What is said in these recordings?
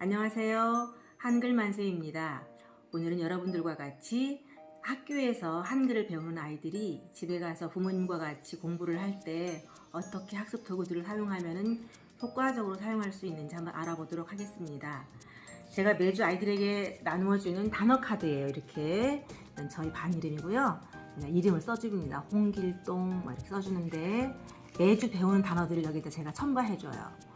안녕하세요. 한글 만세입니다. 오늘은 여러분들과 같이 학교에서 한글을 배우는 아이들이 집에 가서 부모님과 같이 공부를 할 때 어떻게 학습 도구들을 사용하면 효과적으로 사용할 수 있는지 한번 알아보도록 하겠습니다. 제가 매주 아이들에게 나누어주는 단어 카드예요. 이렇게 저희 반 이름이고요. 그냥 이름을 써줍니다. 홍길동 뭐 이렇게 써주는데 매주 배우는 단어들을 여기다 제가 첨가해줘요.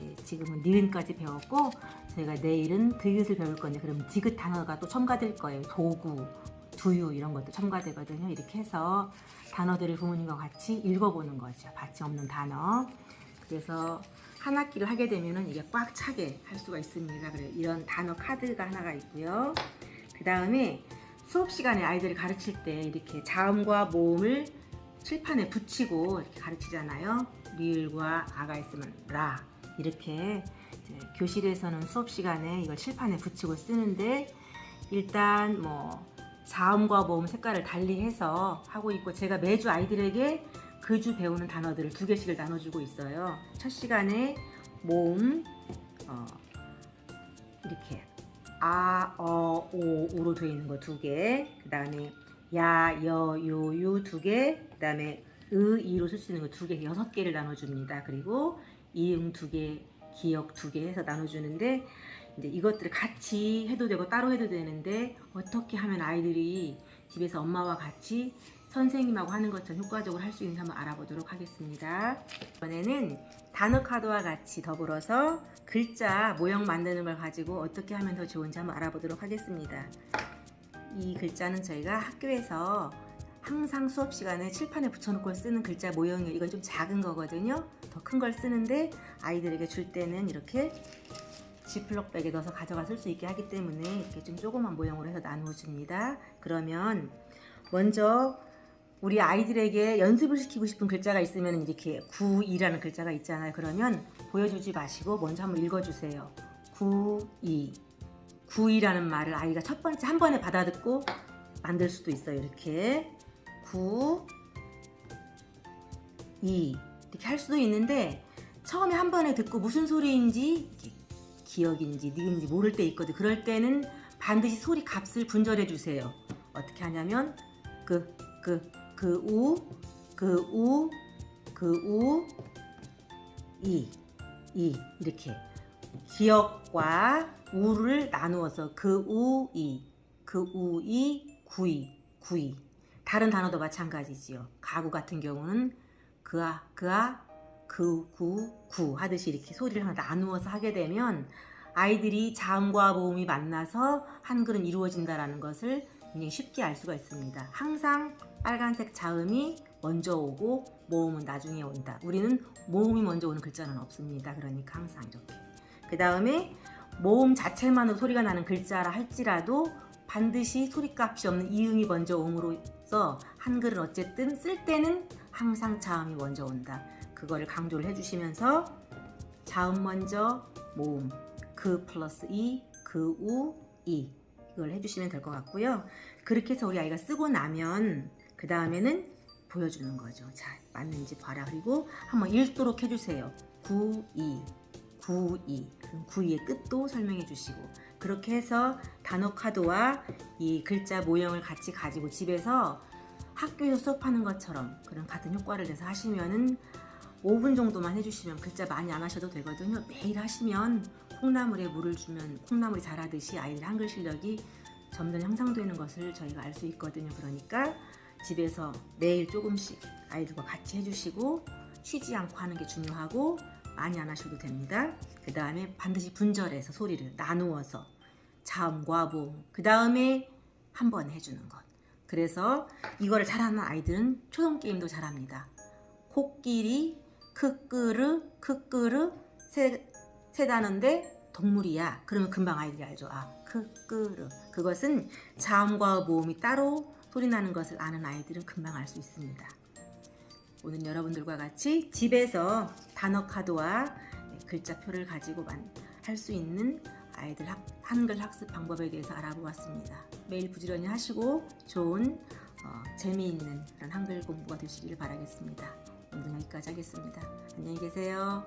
예, 지금은 니은까지 배웠고 저희가 내일은 드읒을 배울 건데 그럼 디귿 단어가 또 첨가될 거예요. 도구, 두유 이런 것도 첨가되거든요. 이렇게 해서 단어들을 부모님과 같이 읽어보는 거죠. 받침 없는 단어. 그래서 한 학기를 하게 되면은 이게 꽉 차게 할 수가 있습니다. 그래 이런 단어 카드가 하나가 있고요. 그 다음에 수업 시간에 아이들을 가르칠 때 이렇게 자음과 모음을 칠판에 붙이고 이렇게 가르치잖아요. 리을과 아가 있으면 라 이렇게 교실에서는 수업 시간에 이걸 칠판에 붙이고 쓰는데 일단 뭐 자음과 모음 색깔을 달리 해서 하고 있고 제가 매주 아이들에게 그 주 배우는 단어들을 두 개씩을 나눠주고 있어요. 첫 시간에 모음 어, 이렇게 아, 어, 오, 우로 되어 있는 거 두 개. 그 다음에 야, 여, 요, 유 두 개. 그 다음에 으, 이로 쓸 수 있는 거 두 개, 여섯 개를 나눠줍니다. 그리고 이응 두 개, 기억 두 개 해서 나눠주는데 이제 이것들을 같이 해도 되고 따로 해도 되는데 어떻게 하면 아이들이 집에서 엄마와 같이 선생님하고 하는 것처럼 효과적으로 할 수 있는지 한번 알아보도록 하겠습니다. 이번에는 단어 카드와 같이 더불어서 글자 모형 만드는 걸 가지고 어떻게 하면 더 좋은지 한번 알아보도록 하겠습니다. 이 글자는 저희가 학교에서 항상 수업 시간에 칠판에 붙여놓고 쓰는 글자 모형이에요. 이건 좀 작은 거거든요. 더 큰 걸 쓰는데 아이들에게 줄 때는 이렇게 지플럭백에 넣어서 가져가 쓸 수 있게 하기 때문에 이렇게 좀 조그만 모형으로 해서 나누어 줍니다. 그러면 먼저 우리 아이들에게 연습을 시키고 싶은 글자가 있으면 이렇게 9이라는 글자가 있잖아요. 그러면 보여주지 마시고 먼저 한번 읽어주세요. 9, 2. 9이라는 말을 아이가 첫 번째 한 번에 받아듣고 만들 수도 있어요. 이렇게 9, 2 이렇게 할 수도 있는데 처음에 한 번에 듣고 무슨 소리인지 기억인지 니은지 모를 때 있거든. 그럴 때는 반드시 소리 값을 분절해 주세요. 어떻게 하냐면 그, 그, 그 우, 그 우, 그 우, 이, 이 이렇게 기억과 우를 나누어서 그 우, 이, 그 우, 이, 구이, 구이 다른 단어도 마찬가지지요. 가구 같은 경우는 그아, 그아, 그, 구, 구 하듯이 이렇게 소리를 하나 나누어서 하게 되면 아이들이 자음과 모음이 만나서 한글은 이루어진다는 것을 굉장히 쉽게 알 수가 있습니다. 항상 빨간색 자음이 먼저 오고 모음은 나중에 온다. 우리는 모음이 먼저 오는 글자는 없습니다. 그러니까 항상 이렇게. 그 다음에 모음 자체만으로 소리가 나는 글자라 할지라도 반드시 소리값이 없는 이음이 먼저 옴으로 써 한글은 어쨌든 쓸 때는 항상 자음이 먼저 온다. 그거를 강조를 해주시면서 자음 먼저 모음 그 플러스 이, 그 우, 이 이걸 해주시면 될 것 같고요. 그렇게 해서 우리 아이가 쓰고 나면 그 다음에는 보여주는 거죠. 자 맞는지 봐라. 그리고 한번 읽도록 해주세요. 9, 2, 9, 2 9, 2의 뜻도 설명해 주시고 그렇게 해서 단어 카드와 이 글자 모형을 같이 가지고 집에서 학교에서 수업하는 것처럼 그런 같은 효과를 내서 하시면은 5분 정도만 해주시면 글자 많이 안 하셔도 되거든요. 매일 하시면 콩나물에 물을 주면 콩나물이 자라듯이 아이들 한글 실력이 점점 향상되는 것을 저희가 알 수 있거든요. 그러니까 집에서 매일 조금씩 아이들과 같이 해주시고 쉬지 않고 하는 게 중요하고 많이 안 하셔도 됩니다. 그 다음에 반드시 분절해서 소리를 나누어서 모음 그 다음에 한 번 해주는 것 그래서 이거를 잘하는 아이들은 초성 게임도 잘합니다. 코끼리, 크끄르, 크끄르 세, 세 단어인데 동물이야. 그러면 금방 아이들이 알죠. 아, 크끄르. 그것은 자음과 모음이 따로 소리 나는 것을 아는 아이들은 금방 알 수 있습니다. 오늘 여러분들과 같이 집에서 단어 카드와 글자표를 가지고 할 수 있는 아이들 학, 한글 학습 방법에 대해서 알아보았습니다. 매일 부지런히 하시고 좋은 어, 재미있는 그런 한글 공부가 되시기를 바라겠습니다. 오늘 여기까지 하겠습니다. 안녕히 계세요.